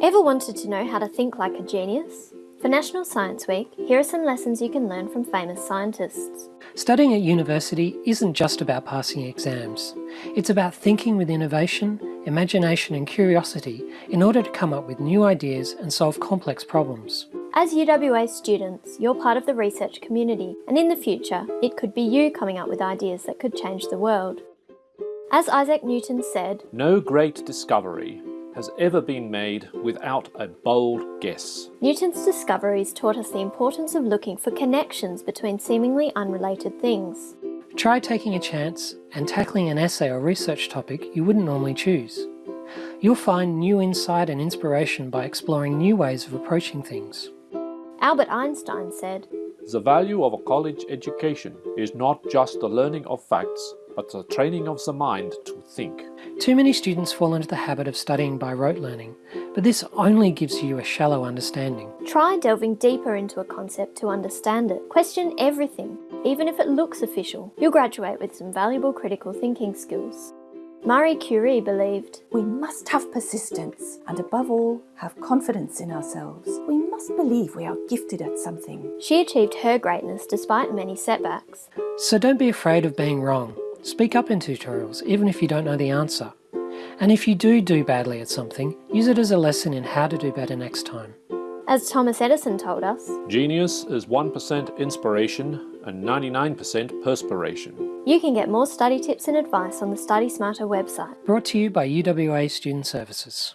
Ever wanted to know how to think like a genius? For National Science Week, here are some lessons you can learn from famous scientists. Studying at university isn't just about passing exams. It's about thinking with innovation, imagination and curiosity in order to come up with new ideas and solve complex problems. As UWA students, you're part of the research community, and in the future, it could be you coming up with ideas that could change the world. As Isaac Newton said, No great discovery has ever been made without a bold guess. Newton's discoveries taught us the importance of looking for connections between seemingly unrelated things. Try taking a chance and tackling an essay or research topic you wouldn't normally choose. You'll find new insight and inspiration by exploring new ways of approaching things. Albert Einstein said, The value of a college education is not just the learning of facts, but the training of the mind to think. Too many students fall into the habit of studying by rote learning, but this only gives you a shallow understanding. Try delving deeper into a concept to understand it. Question everything, even if it looks official. You'll graduate with some valuable critical thinking skills. Marie Curie believed, We must have persistence and above all, have confidence in ourselves. We must believe we are gifted at something. She achieved her greatness despite many setbacks. So don't be afraid of being wrong. Speak up in tutorials, even if you don't know the answer. And if you do do badly at something, use it as a lesson in how to do better next time. As Thomas Edison told us, Genius is 1% inspiration and 99% perspiration. you can get more study tips and advice on the Study Smarter website. Brought to you by UWA Student Services.